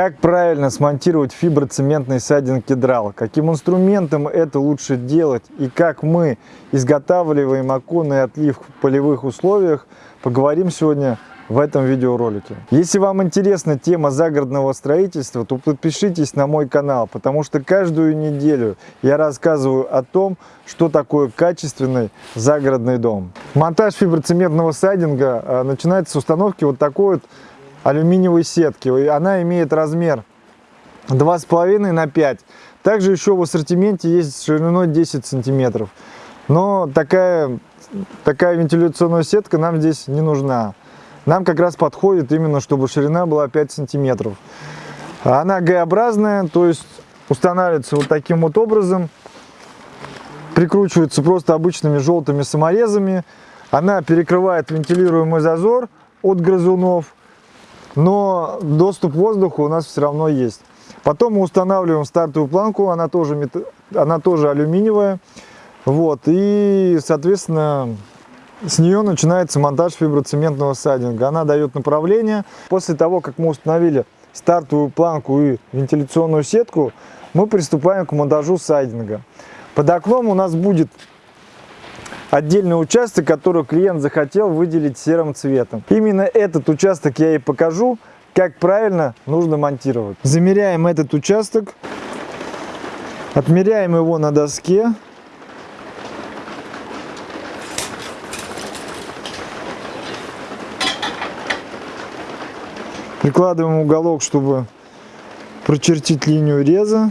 Как правильно смонтировать фиброцементный сайдинг кедрал? Каким инструментом это лучше делать? И как мы изготавливаем оконный отлив в полевых условиях, поговорим сегодня в этом видеоролике. Если вам интересна тема загородного строительства, то подпишитесь на мой канал, потому что каждую неделю я рассказываю о том, что такое качественный загородный дом. Монтаж фиброцементного сайдинга э, начинается с установки вот такой вот алюминиевой сетки. Она имеет размер 2,5 на 5. Также еще в ассортименте есть шириной 10 сантиметров. Но такая, такая вентиляционная сетка нам здесь не нужна. Нам как раз подходит именно, чтобы ширина была 5 сантиметров. Она Г-образная, то есть устанавливается вот таким вот образом. Прикручивается просто обычными желтыми саморезами. Она перекрывает вентилируемый зазор от грызунов но доступ к воздуху у нас все равно есть. Потом мы устанавливаем стартовую планку, она тоже, она тоже алюминиевая. Вот, и, соответственно, с нее начинается монтаж фиброцементного сайдинга. Она дает направление. После того, как мы установили стартовую планку и вентиляционную сетку, мы приступаем к монтажу сайдинга. Под окном у нас будет отдельный участок, который клиент захотел выделить серым цветом. Именно этот участок я и покажу, как правильно нужно монтировать. Замеряем этот участок, отмеряем его на доске. Прикладываем уголок, чтобы прочертить линию реза.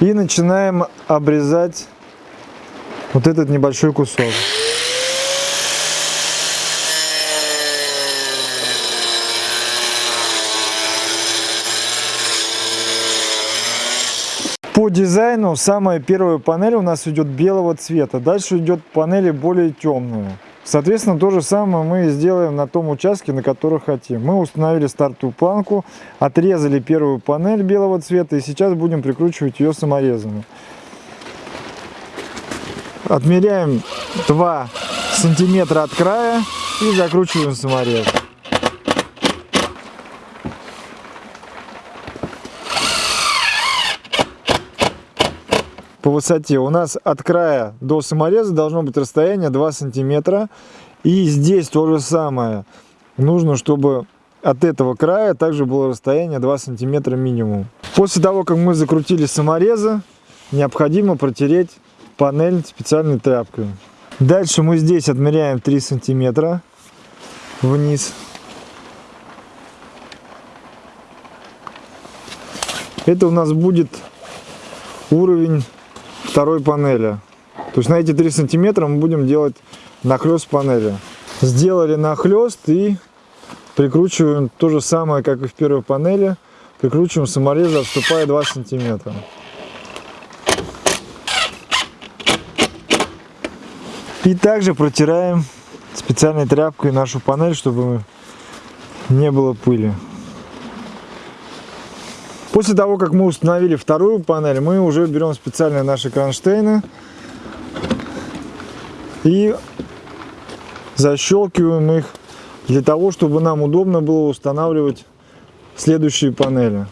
И начинаем обрезать вот этот небольшой кусок. По дизайну самая первая панель у нас идет белого цвета, дальше идет панели более темные. Соответственно, то же самое мы сделаем на том участке, на который хотим. Мы установили стартовую планку, отрезали первую панель белого цвета и сейчас будем прикручивать ее саморезами. Отмеряем 2 сантиметра от края и закручиваем саморез. По высоте у нас от края до самореза должно быть расстояние 2 сантиметра. И здесь то же самое. Нужно, чтобы от этого края также было расстояние 2 сантиметра минимум. После того, как мы закрутили саморезы, необходимо протереть панель специальной тряпкой. Дальше мы здесь отмеряем 3 сантиметра вниз. Это у нас будет уровень второй панели. То есть на эти 3 сантиметра мы будем делать нахлест панели. Сделали нахлест и прикручиваем то же самое, как и в первой панели. Прикручиваем саморезы, отступая 2 сантиметра. И также протираем специальной тряпкой нашу панель, чтобы не было пыли. После того, как мы установили вторую панель, мы уже берем специальные наши кронштейны и защелкиваем их для того, чтобы нам удобно было устанавливать следующие панели.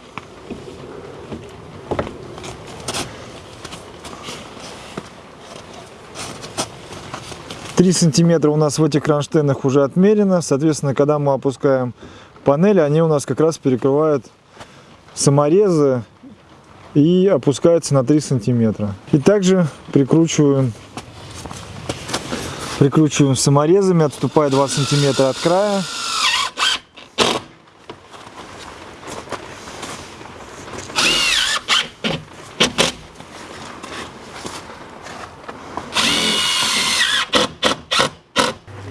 3 сантиметра у нас в этих кронштейнах уже отмерено. Соответственно, когда мы опускаем панели, они у нас как раз перекрывают саморезы и опускаются на 3 сантиметра. И также прикручиваем, прикручиваем саморезами, отступая 2 сантиметра от края.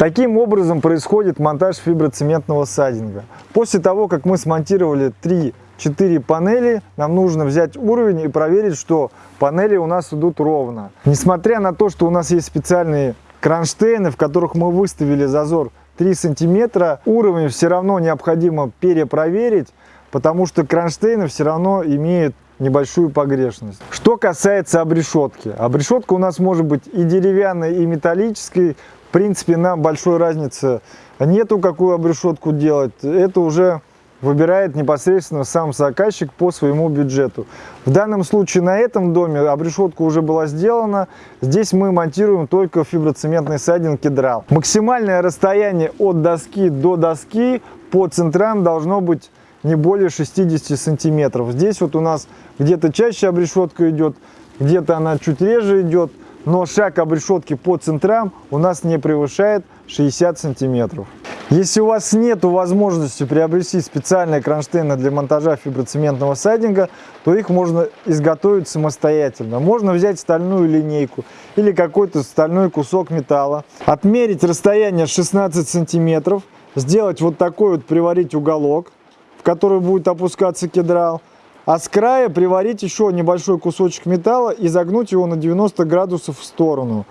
Таким образом происходит монтаж фиброцементного сайдинга. После того, как мы смонтировали 3-4 панели, нам нужно взять уровень и проверить, что панели у нас идут ровно. Несмотря на то, что у нас есть специальные кронштейны, в которых мы выставили зазор 3 сантиметра, уровень все равно необходимо перепроверить, потому что кронштейны все равно имеют небольшую погрешность. Что касается обрешетки. Обрешетка у нас может быть и деревянной, и металлической. В принципе, нам большой разницы нету, какую обрешетку делать. Это уже выбирает непосредственно сам заказчик по своему бюджету. В данном случае на этом доме обрешетка уже была сделана. Здесь мы монтируем только фиброцементный сайдинг кедрал. Максимальное расстояние от доски до доски по центрам должно быть не более 60 сантиметров. Здесь вот у нас где-то чаще обрешетка идет, где-то она чуть реже идет, но шаг обрешетки по центрам у нас не превышает 60 сантиметров. Если у вас нет возможности приобрести специальные кронштейны для монтажа фиброцементного сайдинга, то их можно изготовить самостоятельно. Можно взять стальную линейку или какой-то стальной кусок металла, отмерить расстояние 16 сантиметров, сделать вот такой вот, приварить уголок, в который будет опускаться кедрал, а с края приварить еще небольшой кусочек металла и загнуть его на 90 градусов в сторону.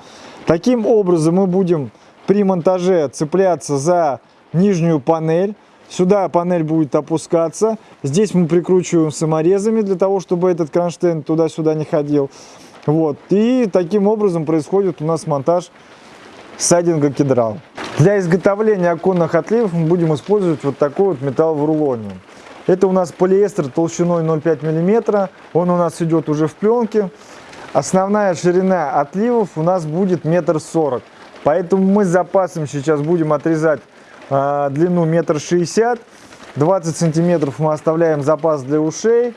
Таким образом мы будем при монтаже цепляться за нижнюю панель. Сюда панель будет опускаться. Здесь мы прикручиваем саморезами для того, чтобы этот кронштейн туда-сюда не ходил. Вот. И таким образом происходит у нас монтаж сайдинга кедрал. Для изготовления оконных отливов мы будем использовать вот такой вот металл в рулоне. Это у нас полиэстер толщиной 0,5 мм. Он у нас идет уже в пленке. Основная ширина отливов у нас будет метр сорок. Поэтому мы с запасом сейчас будем отрезать э, длину метр шестьдесят. 20 сантиметров мы оставляем запас для ушей.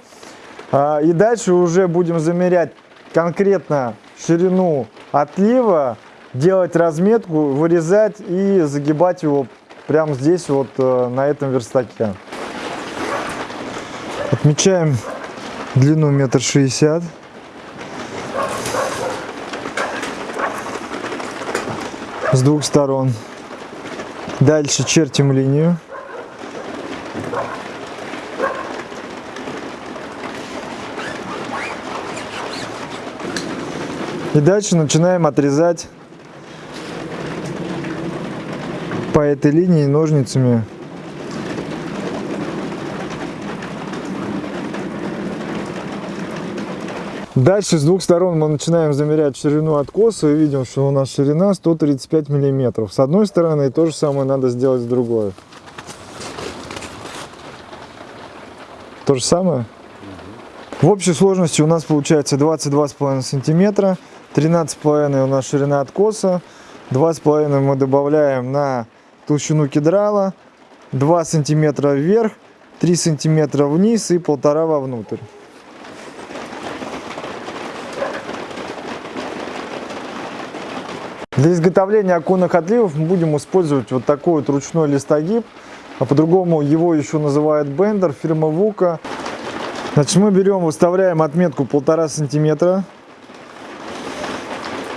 Э, и дальше уже будем замерять конкретно ширину отлива, делать разметку, вырезать и загибать его прямо здесь вот э, на этом верстаке. Отмечаем длину метр шестьдесят. с двух сторон. Дальше чертим линию. И дальше начинаем отрезать по этой линии ножницами Дальше с двух сторон мы начинаем замерять ширину откоса и видим, что у нас ширина 135 миллиметров. С одной стороны то же самое надо сделать с другой. То же самое? В общей сложности у нас получается 22,5 сантиметра, 13,5 у нас ширина откоса, 2,5 мы добавляем на толщину кедрала, 2 сантиметра вверх, 3 сантиметра вниз и полтора вовнутрь. Для изготовления оконных отливов мы будем использовать вот такой вот ручной листогиб, а по-другому его еще называют бендер, фирма Вука. Значит, мы берем, выставляем отметку полтора сантиметра,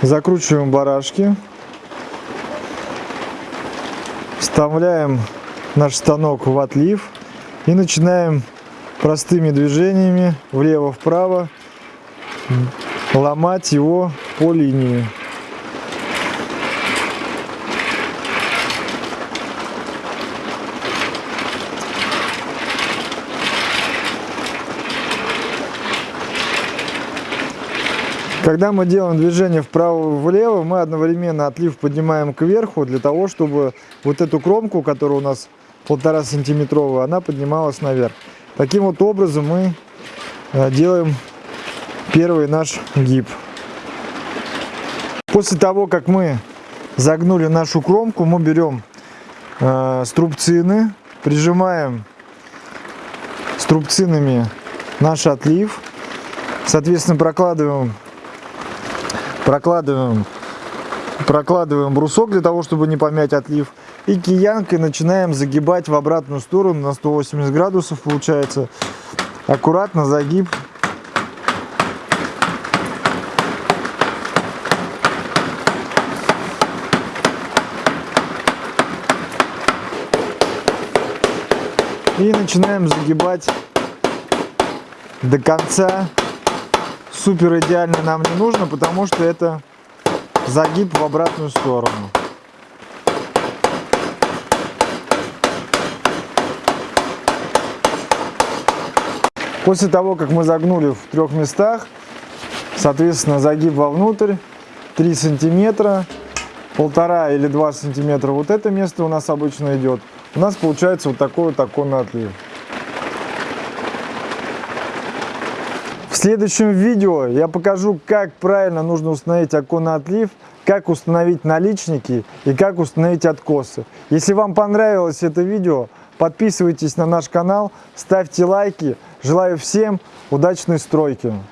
закручиваем барашки, вставляем наш станок в отлив и начинаем простыми движениями влево-вправо ломать его по линии. Когда мы делаем движение вправо-влево, мы одновременно отлив поднимаем кверху, для того, чтобы вот эту кромку, которая у нас полтора сантиметровая, она поднималась наверх. Таким вот образом мы э, делаем первый наш гиб. После того, как мы загнули нашу кромку, мы берем э, струбцины, прижимаем струбцинами наш отлив, соответственно прокладываем прокладываем, прокладываем брусок для того, чтобы не помять отлив. И киянкой начинаем загибать в обратную сторону на 180 градусов получается. Аккуратно загиб. И начинаем загибать до конца супер идеально нам не нужно, потому что это загиб в обратную сторону. После того, как мы загнули в трех местах, соответственно, загиб вовнутрь 3 сантиметра, полтора или 2 сантиметра вот это место у нас обычно идет, у нас получается вот такой вот оконный отлив. В следующем видео я покажу, как правильно нужно установить оконный как установить наличники и как установить откосы. Если вам понравилось это видео, подписывайтесь на наш канал, ставьте лайки. Желаю всем удачной стройки!